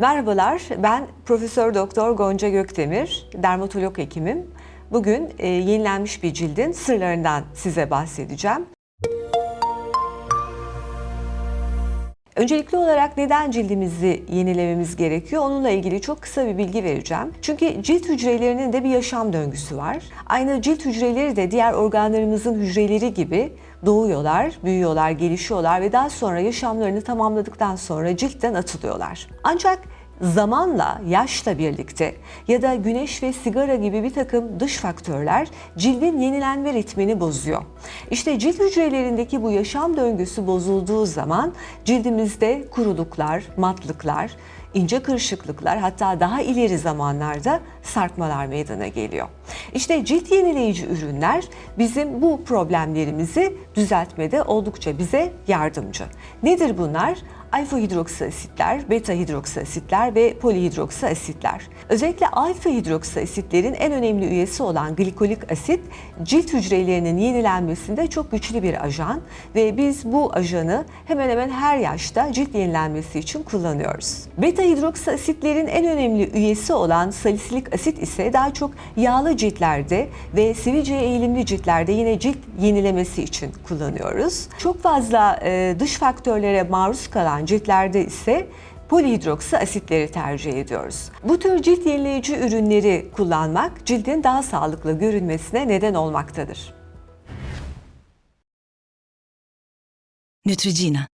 Merhabalar, ben Profesör Doktor Gonca Gökdemir, dermatolog hekimim. Bugün e, yenilenmiş bir cildin sırlarından size bahsedeceğim. Öncelikli olarak neden cildimizi yenilememiz gerekiyor? Onunla ilgili çok kısa bir bilgi vereceğim. Çünkü cilt hücrelerinin de bir yaşam döngüsü var. Aynı cilt hücreleri de diğer organlarımızın hücreleri gibi doğuyorlar, büyüyorlar, gelişiyorlar ve daha sonra yaşamlarını tamamladıktan sonra ciltten atılıyorlar. Ancak zamanla, yaşla birlikte ya da güneş ve sigara gibi bir takım dış faktörler cildin yenilenme ritmini bozuyor. İşte cilt hücrelerindeki bu yaşam döngüsü bozulduğu zaman cildimizde kuruluklar, matlıklar, ince kırışıklıklar hatta daha ileri zamanlarda sarkmalar meydana geliyor. İşte cilt yenileyici ürünler bizim bu problemlerimizi düzeltmede oldukça bize yardımcı. Nedir bunlar? alfa hidroksi asitler, beta hidroksi asitler ve polihidroksi asitler. Özellikle alfa hidroksi asitlerin en önemli üyesi olan glikolik asit cilt hücrelerinin yenilenmesinde çok güçlü bir ajan ve biz bu ajanı hemen hemen her yaşta cilt yenilenmesi için kullanıyoruz. Beta hidroksi asitlerin en önemli üyesi olan salisilik asit ise daha çok yağlı ciltlerde ve sivilceye eğilimli ciltlerde yine cilt yenilemesi için kullanıyoruz. Çok fazla e, dış faktörlere maruz kalan ciltlerde ise polihidroksi asitleri tercih ediyoruz. Bu tür cilt yenileyici ürünleri kullanmak cildin daha sağlıklı görünmesine neden olmaktadır. Neutrogena